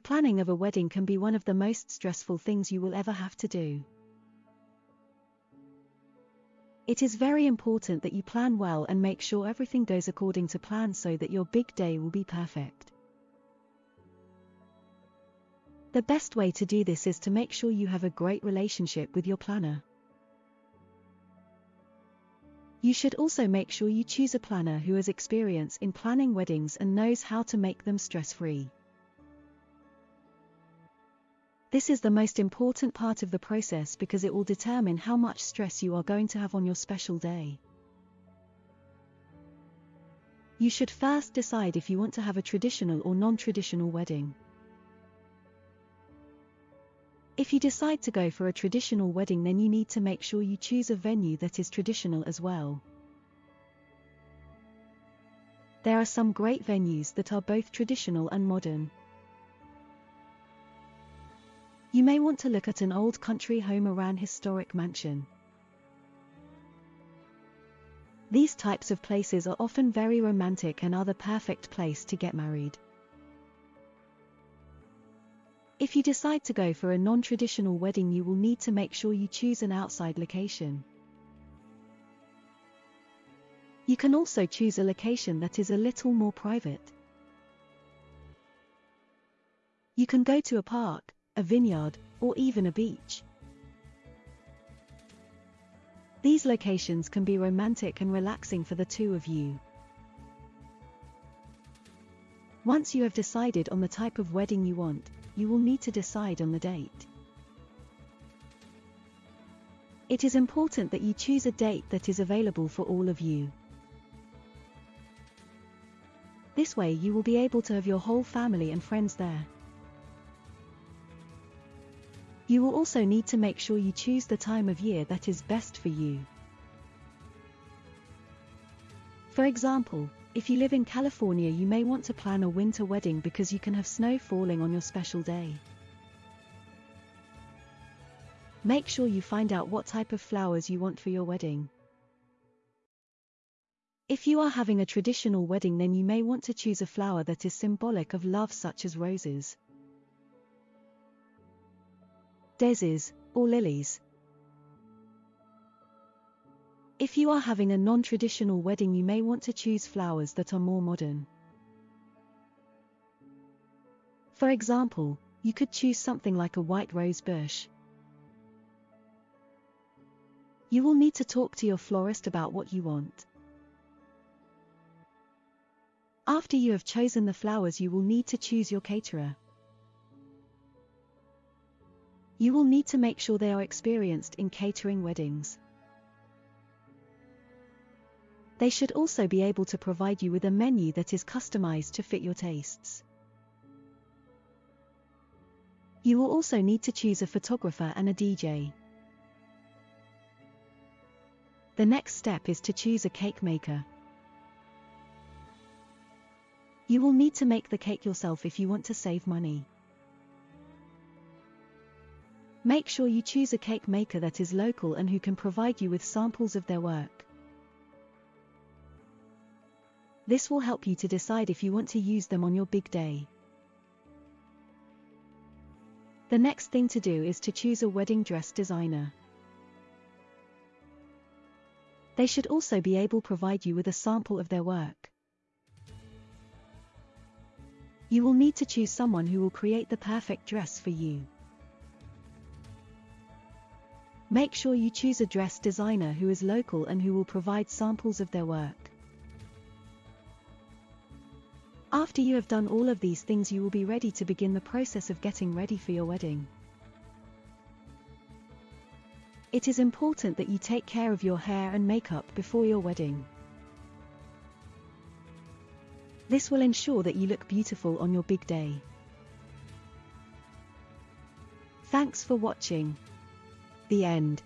planning of a wedding can be one of the most stressful things you will ever have to do. It is very important that you plan well and make sure everything goes according to plan so that your big day will be perfect. The best way to do this is to make sure you have a great relationship with your planner. You should also make sure you choose a planner who has experience in planning weddings and knows how to make them stress-free. This is the most important part of the process because it will determine how much stress you are going to have on your special day. You should first decide if you want to have a traditional or non-traditional wedding. If you decide to go for a traditional wedding then you need to make sure you choose a venue that is traditional as well. There are some great venues that are both traditional and modern. You may want to look at an old country home around historic mansion. These types of places are often very romantic and are the perfect place to get married. If you decide to go for a non-traditional wedding you will need to make sure you choose an outside location. You can also choose a location that is a little more private. You can go to a park, a vineyard, or even a beach. These locations can be romantic and relaxing for the two of you. Once you have decided on the type of wedding you want, you will need to decide on the date. It is important that you choose a date that is available for all of you. This way you will be able to have your whole family and friends there. You will also need to make sure you choose the time of year that is best for you. For example, if you live in California you may want to plan a winter wedding because you can have snow falling on your special day. Make sure you find out what type of flowers you want for your wedding. If you are having a traditional wedding then you may want to choose a flower that is symbolic of love such as roses, daisies, or lilies. If you are having a non-traditional wedding you may want to choose flowers that are more modern. For example, you could choose something like a white rose bush. You will need to talk to your florist about what you want. After you have chosen the flowers you will need to choose your caterer. You will need to make sure they are experienced in catering weddings. They should also be able to provide you with a menu that is customized to fit your tastes. You will also need to choose a photographer and a DJ. The next step is to choose a cake maker. You will need to make the cake yourself if you want to save money. Make sure you choose a cake maker that is local and who can provide you with samples of their work. This will help you to decide if you want to use them on your big day. The next thing to do is to choose a wedding dress designer. They should also be able to provide you with a sample of their work. You will need to choose someone who will create the perfect dress for you. Make sure you choose a dress designer who is local and who will provide samples of their work. After you have done all of these things you will be ready to begin the process of getting ready for your wedding. It is important that you take care of your hair and makeup before your wedding. This will ensure that you look beautiful on your big day. Thanks for watching. The end.